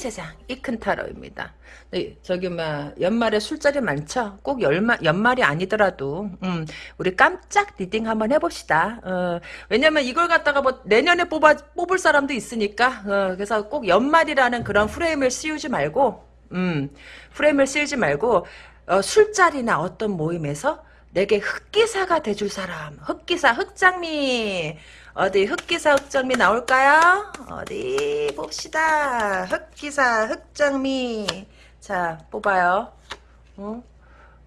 세상 이큰 타로입니다. 네, 저기 막 연말에 술자리 많죠? 꼭 연말 연말이 아니더라도 음, 우리 깜짝 reading 한번 해봅시다. 어, 왜냐면 이걸 갖다가 뭐 내년에 뽑아 뽑을 사람도 있으니까 어, 그래서 꼭 연말이라는 그런 프레임을 씌우지 말고 음, 프레임을 씌우지 말고 어, 술자리나 어떤 모임에서 내게 흑기사가 돼줄 사람 흑기사 흑장미 어디 흑기사 흑장미 나올까요? 어디 봅시다. 흑기사 흑장미 자 뽑아요. 어?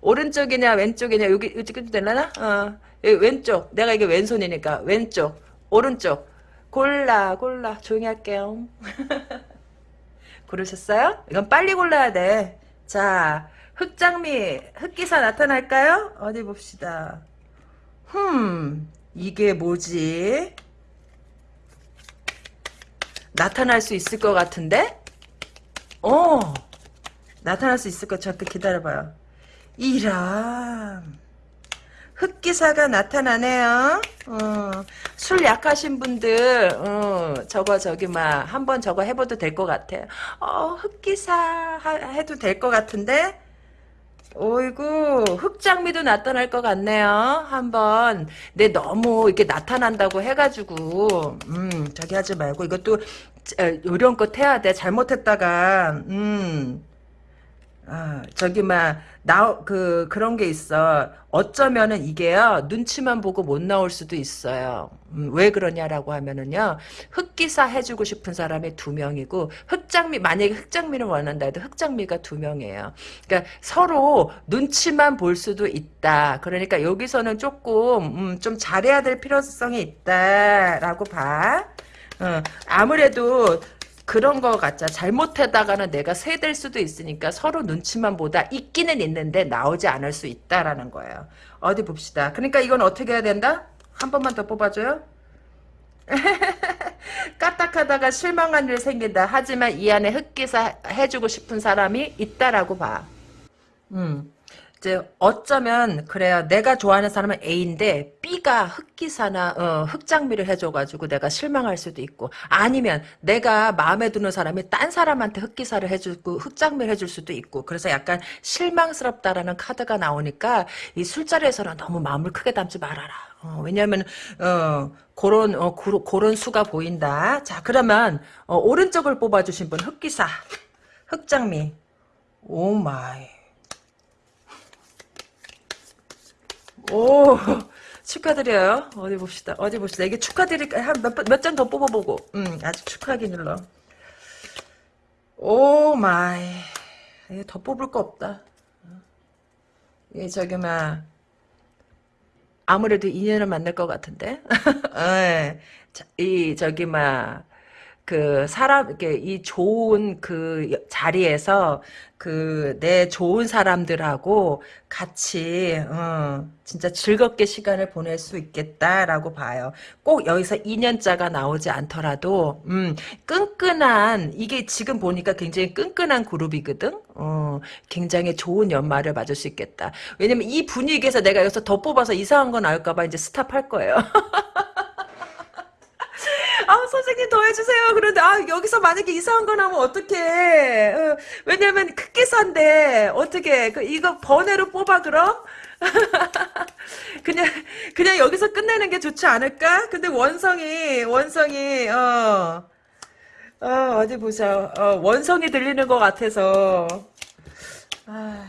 오른쪽이냐 왼쪽이냐 여기 여기 되려나? 어 왼쪽 내가 이게 왼손이니까 왼쪽 오른쪽 골라 골라 조용히 할게요. 고르셨어요? 이건 빨리 골라야 돼. 자 흑장미 흑기사 나타날까요? 어디 봅시다. 흠 이게 뭐지? 나타날 수 있을 것 같은데? 어 나타날 수 있을 것 잠깐 기다려봐요. 이람. 흑기사가 나타나네요. 어, 술 약하신 분들 어, 저거 저기 막 한번 저거 해봐도 될 것 같아요. 어, 흑기사 하, 해도 될 것 같은데 오이구 흑장미도 나타날 것 같네요. 한번 내 너무 이렇게 나타난다고 해가지고 음 저기 하지 말고 이것도 요령껏 해야 돼. 잘못했다가 음 아, 저기 막나그 그런 게 있어. 어쩌면은 이게요 눈치만 보고 못 나올 수도 있어요. 음, 왜 그러냐라고 하면은요 흑기사 해주고 싶은 사람이 두 명이고 흑장미 만약에 흑장미를 원한다 해도 흑장미가 두 명이에요. 그러니까 서로 눈치만 볼 수도 있다. 그러니까 여기서는 조금 음, 좀 잘해야 될 필요성이 있다라고 봐. 어, 아무래도 그런 거 같자. 잘못하다가는 내가 세될 수도 있으니까 서로 눈치만 보다 있기는 있는데 나오지 않을 수 있다라는 거예요. 어디 봅시다. 그러니까 이건 어떻게 해야 된다? 한 번만 더 뽑아줘요. 까딱하다가 실망한 일 생긴다. 하지만 이 안에 흑기사 해주고 싶은 사람이 있다라고 봐. 음. 이제 어쩌면 그래요. 내가 좋아하는 사람은 A인데 B가 흑기사나 어, 흑장미를 해줘가지고 내가 실망할 수도 있고 아니면 내가 마음에 드는 사람이 딴 사람한테 흑기사를 해주고 흑장미를 해줄 수도 있고 그래서 약간 실망스럽다라는 카드가 나오니까 이 술자리에서는 너무 마음을 크게 담지 말아라. 어, 왜냐하면 어, 그런 어, 그런 수가 보인다. 자 그러면 어, 오른쪽을 뽑아주신 분 흑기사 흑장미 oh my 오 축하드려요. 어디 봅시다. 어디 봅시다. 이게 축하드릴까? 한몇장 더 뽑아보고. 음, 아직 축하하기 일러. Oh my. 이게 더 뽑을 거 없다. 이 저기 막 아무래도 인연을 만날 것 같은데. 예. 이 저기 막 그 사람 이렇게 이 좋은 그 자리에서 그 내 좋은 사람들하고 같이 어, 진짜 즐겁게 시간을 보낼 수 있겠다라고 봐요. 꼭 여기서 2년짜가 나오지 않더라도 음, 끈끈한 이게 지금 보니까 굉장히 끈끈한 그룹이거든. 어, 굉장히 좋은 연말을 맞을 수 있겠다. 왜냐면 이 분위기에서 내가 여기서 더 뽑아서 이상한 거 나올까 봐 이제 스탑할 거예요. 아 선생님 더 해주세요. 그런데 아 여기서 만약에 이상한 거 나오면 어떡해. 어, 왜냐면 크기사인데 어떻게 그 이거 번외로 뽑아 그럼? 그냥 그냥 여기서 끝내는 게 좋지 않을까? 근데 원성이 원성이 어, 어 어디 보자 어, 원성이 들리는 것 같아서 아,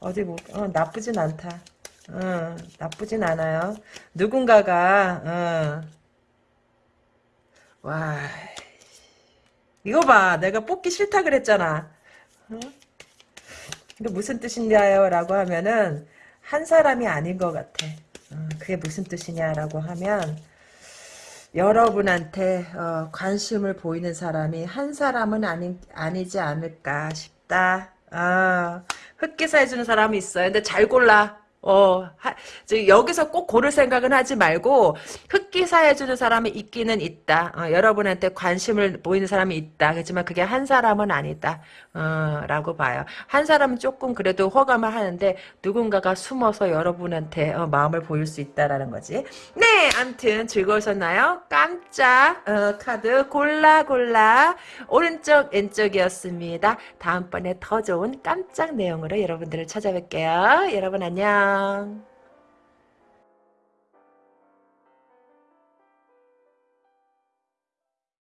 어디 뭐 어, 나쁘진 않다. 어, 나쁘진 않아요. 누군가가 어, 와 이거 봐. 내가 뽑기 싫다 그랬잖아. 어? 이거 무슨 뜻이냐요? 라고 하면은 한 사람이 아닌 것 같아. 어, 그게 무슨 뜻이냐라고 하면 여러분한테 어, 관심을 보이는 사람이 한 사람은 아니, 아니지 않을까 싶다. 아, 흑기사 해주는 사람이 있어요. 근데 잘 골라 어, 하, 저 여기서 꼭 고를 생각은 하지 말고 흑기사 해주는 사람이 있기는 있다. 어, 여러분한테 관심을 보이는 사람이 있다. 그렇지만 그게 한 사람은 아니다. 어, 라고 봐요. 한 사람은 조금 그래도 호감을 하는데 누군가가 숨어서 여러분한테 어, 마음을 보일 수 있다라는 거지. 네, 암튼 즐거우셨나요? 깜짝 어, 카드 골라 골라 오른쪽 왼쪽이었습니다. 다음번에 더 좋은 깜짝 내용으로 여러분들을 찾아뵐게요. 여러분 안녕. Bye.